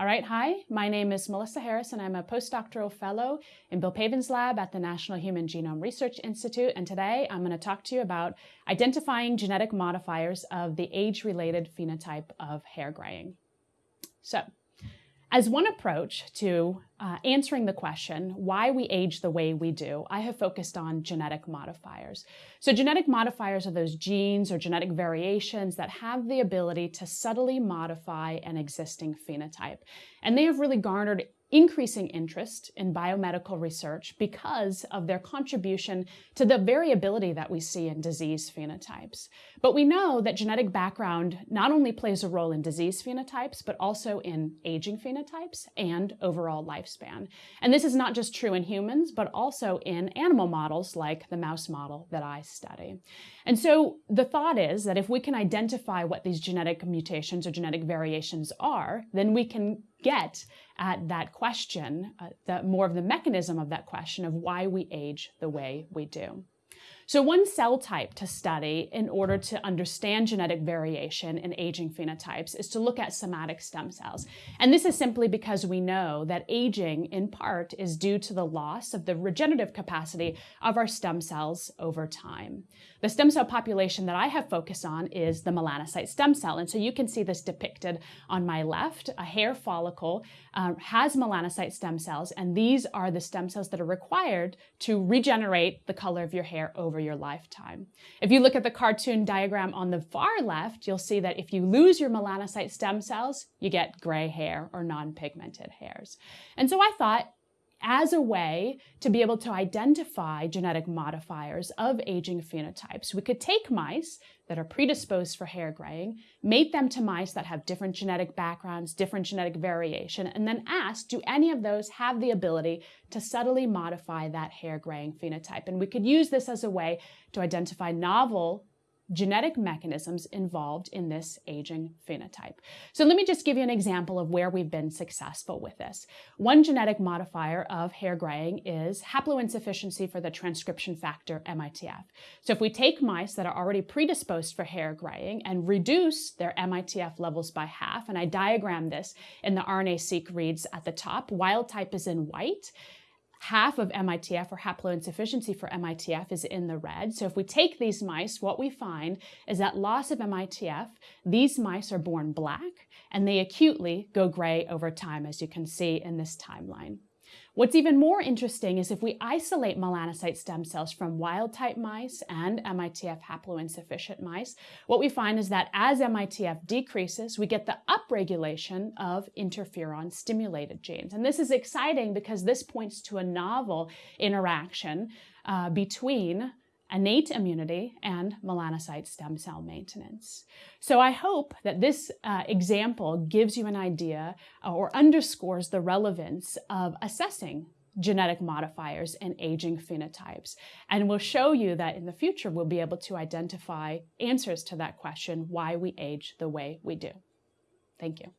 All right, hi, my name is Melissa Harris and I'm a postdoctoral fellow in Bill Pavan's lab at the National Human Genome Research Institute. And today I'm going to talk to you about identifying genetic modifiers of the age-related phenotype of hair graying. So as one approach to uh, answering the question why we age the way we do, I have focused on genetic modifiers. So genetic modifiers are those genes or genetic variations that have the ability to subtly modify an existing phenotype. And they have really garnered increasing interest in biomedical research because of their contribution to the variability that we see in disease phenotypes. But we know that genetic background not only plays a role in disease phenotypes, but also in aging phenotypes and overall lifespan. And this is not just true in humans, but also in animal models like the mouse model that I study. And so the thought is that if we can identify what these genetic mutations or genetic variations are, then we can get at that question, uh, the, more of the mechanism of that question of why we age the way we do. So one cell type to study in order to understand genetic variation in aging phenotypes is to look at somatic stem cells. And this is simply because we know that aging in part is due to the loss of the regenerative capacity of our stem cells over time. The stem cell population that I have focused on is the melanocyte stem cell. And so you can see this depicted on my left. A hair follicle um, has melanocyte stem cells, and these are the stem cells that are required to regenerate the color of your hair over your lifetime. If you look at the cartoon diagram on the far left, you'll see that if you lose your melanocyte stem cells, you get gray hair or non-pigmented hairs. And so I thought, as a way to be able to identify genetic modifiers of aging phenotypes. We could take mice that are predisposed for hair graying, mate them to mice that have different genetic backgrounds, different genetic variation, and then ask, do any of those have the ability to subtly modify that hair graying phenotype? And we could use this as a way to identify novel genetic mechanisms involved in this aging phenotype. So let me just give you an example of where we've been successful with this. One genetic modifier of hair graying is haploinsufficiency for the transcription factor MITF. So if we take mice that are already predisposed for hair graying and reduce their MITF levels by half, and I diagram this in the RNA-seq reads at the top, wild type is in white, half of MITF or haploinsufficiency for MITF is in the red. So if we take these mice, what we find is that loss of MITF, these mice are born black and they acutely go gray over time, as you can see in this timeline. What's even more interesting is if we isolate melanocyte stem cells from wild-type mice and MITF haploinsufficient mice, what we find is that as MITF decreases, we get the upregulation of interferon-stimulated genes. And this is exciting because this points to a novel interaction uh, between innate immunity, and melanocyte stem cell maintenance. So I hope that this uh, example gives you an idea uh, or underscores the relevance of assessing genetic modifiers and aging phenotypes. And will show you that in the future, we'll be able to identify answers to that question, why we age the way we do. Thank you.